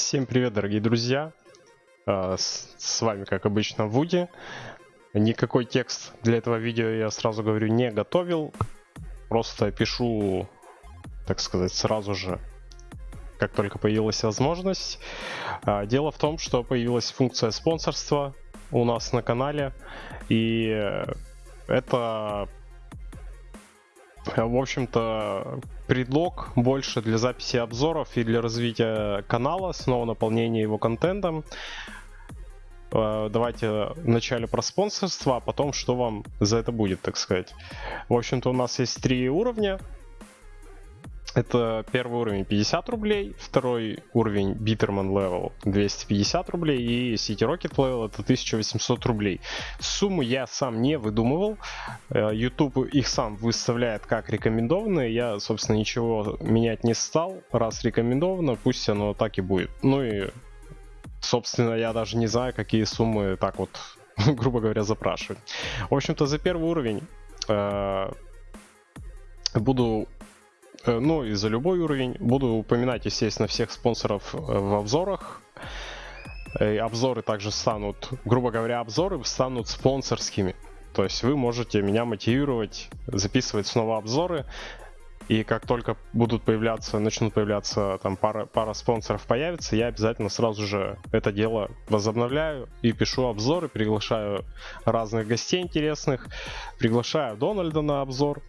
Всем привет, дорогие друзья! А, с, вами, как обычно, Вуди. Никакой текст для этого видео я сразу говорю не готовил. Просто пишу, так сказать, сразу же, как только появилась возможность. А, дело в том, что появилась функция спонсорства у нас на канале. И это в общем-то, предлог больше для записи обзоров и для развития канала, снова наполнения его контентом. Э, давайте вначале про спонсорство, а потом что вам за это будет, так сказать. В общем-то, у нас есть три уровня. Это первый уровень 50 рублей, второй уровень Bitterman Level 250 рублей и City Rocket Level это 1800 рублей. Сумму я сам не выдумывал, э, YouTube их сам выставляет как рекомендованные, я, собственно, ничего менять не стал, раз рекомендовано, пусть оно так и будет. Ну и, собственно, я даже не знаю, какие суммы так вот, грубо говоря, запрашивать. В общем-то, за первый уровень э, буду ну и за любой уровень. Буду упоминать, естественно, всех спонсоров э, в обзорах. И обзоры также станут, грубо говоря, обзоры станут спонсорскими. То есть вы можете меня мотивировать, записывать снова обзоры. И как только будут появляться, начнут появляться там пара, пара спонсоров появится, я обязательно сразу же это дело возобновляю и пишу обзоры, приглашаю разных гостей интересных, приглашаю Дональда на обзор,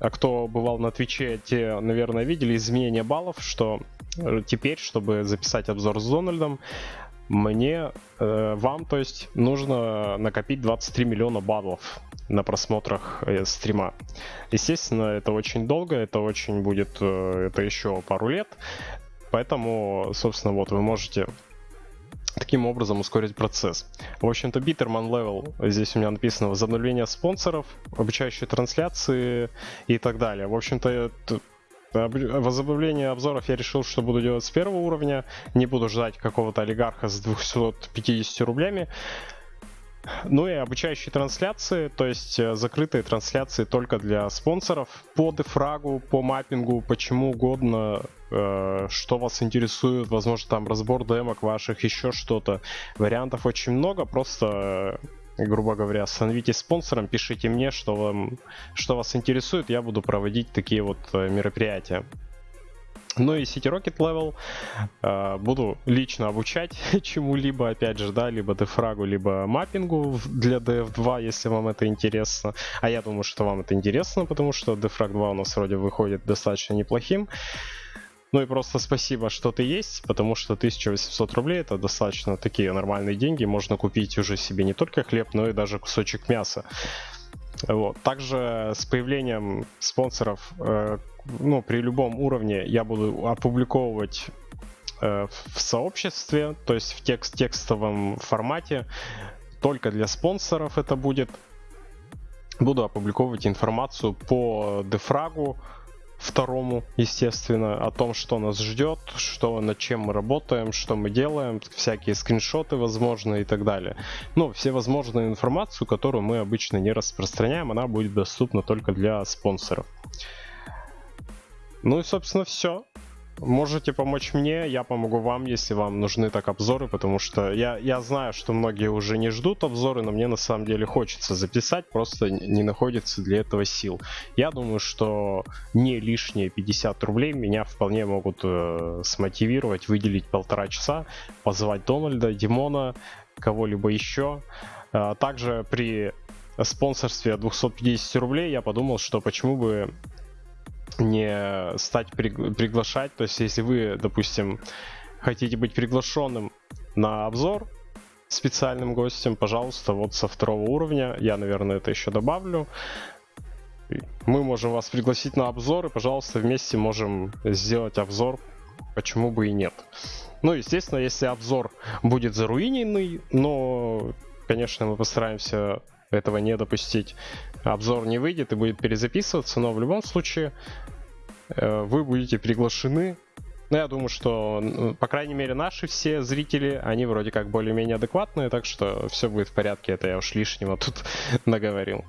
кто бывал на Твиче, те, наверное, видели изменение баллов, что э, теперь, чтобы записать обзор с Дональдом, мне, э, вам, то есть, нужно накопить 23 миллиона баллов на просмотрах э, стрима. Естественно, это очень долго, это очень будет, э, это еще пару лет. Поэтому, собственно, вот вы можете таким образом ускорить процесс. В общем-то, Bitterman Level, здесь у меня написано возобновление спонсоров, обучающие трансляции и так далее. В общем-то, Возобновление обзоров я решил, что буду делать с первого уровня. Не буду ждать какого-то олигарха с 250 рублями. Ну и обучающие трансляции, то есть э, закрытые трансляции только для спонсоров по дефрагу, по маппингу, почему угодно, э, что вас интересует, возможно там разбор демок ваших, еще что-то. Вариантов очень много, просто э, грубо говоря, становитесь спонсором, пишите мне, что, вам, что вас интересует, я буду проводить такие вот э, мероприятия. Ну и City Rocket Level э, буду лично обучать чему-либо, опять же, да, либо дефрагу, либо маппингу для DF2, если вам это интересно. А я думаю, что вам это интересно, потому что Defrag 2 у нас вроде выходит достаточно неплохим. Ну и просто спасибо, что ты есть, потому что 1800 рублей это достаточно такие нормальные деньги. Можно купить уже себе не только хлеб, но и даже кусочек мяса. Вот. Также с появлением спонсоров, э, ну, при любом уровне я буду опубликовывать э, в сообществе, то есть в текст текстовом формате. Только для спонсоров это будет. Буду опубликовывать информацию по дефрагу, второму, естественно, о том, что нас ждет, что над чем мы работаем, что мы делаем, всякие скриншоты, возможно, и так далее. Ну, все возможную информацию, которую мы обычно не распространяем, она будет доступна только для спонсоров. Ну и, собственно, все. Можете помочь мне, я помогу вам, если вам нужны так обзоры, потому что я, я знаю, что многие уже не ждут обзоры, но мне на самом деле хочется записать, просто не находится для этого сил. Я думаю, что не лишние 50 рублей меня вполне могут э, смотивировать, выделить полтора часа, позвать Дональда, Димона, кого-либо еще. А также при спонсорстве 250 рублей я подумал, что почему бы не стать при, приглашать. То есть, если вы, допустим, хотите быть приглашенным на обзор специальным гостем, пожалуйста, вот со второго уровня, я, наверное, это еще добавлю. Мы можем вас пригласить на обзор, и, пожалуйста, вместе можем сделать обзор, почему бы и нет. Ну, естественно, если обзор будет заруиненный, но, конечно, мы постараемся этого не допустить обзор не выйдет и будет перезаписываться, но в любом случае э, вы будете приглашены. Но я думаю, что, по крайней мере, наши все зрители, они вроде как более-менее адекватные, так что все будет в порядке, это я уж лишнего тут наговорил.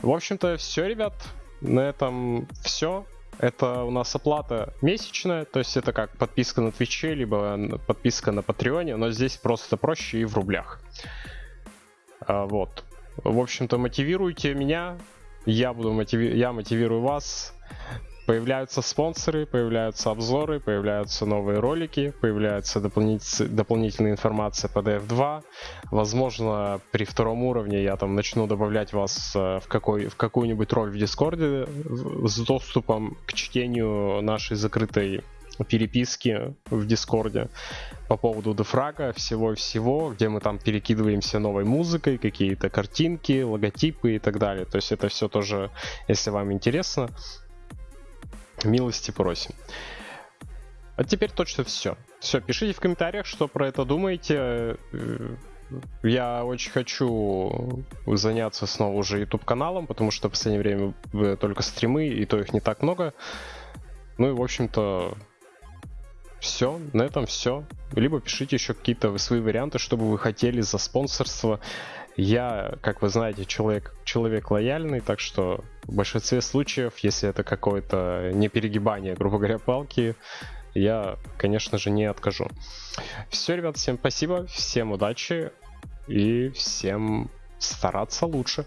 В общем-то, все, ребят, на этом все. Это у нас оплата месячная, то есть это как подписка на Твиче, либо подписка на Патреоне, но здесь просто проще и в рублях. А, вот. В общем-то, мотивируйте меня, я буду мотиви... я мотивирую вас. Появляются спонсоры, появляются обзоры, появляются новые ролики, появляется дополнитель... дополнительная информация по DF2. Возможно, при втором уровне я там начну добавлять вас э, в, какой... в какую-нибудь роль в Дискорде с доступом к чтению нашей закрытой переписки в Дискорде по поводу дефрага, всего-всего, где мы там перекидываемся новой музыкой, какие-то картинки, логотипы и так далее. То есть это все тоже, если вам интересно, милости просим. А теперь точно все. Все, пишите в комментариях, что про это думаете. Э, я очень хочу заняться снова уже YouTube каналом, потому что в последнее время только стримы, и то их не так много. Ну и, в общем-то, все, на этом все. Либо пишите еще какие-то свои варианты, чтобы вы хотели за спонсорство. Я, как вы знаете, человек, человек лояльный, так что в большинстве случаев, если это какое-то не перегибание, грубо говоря, палки, я, конечно же, не откажу. Все, ребят, всем спасибо, всем удачи и всем стараться лучше.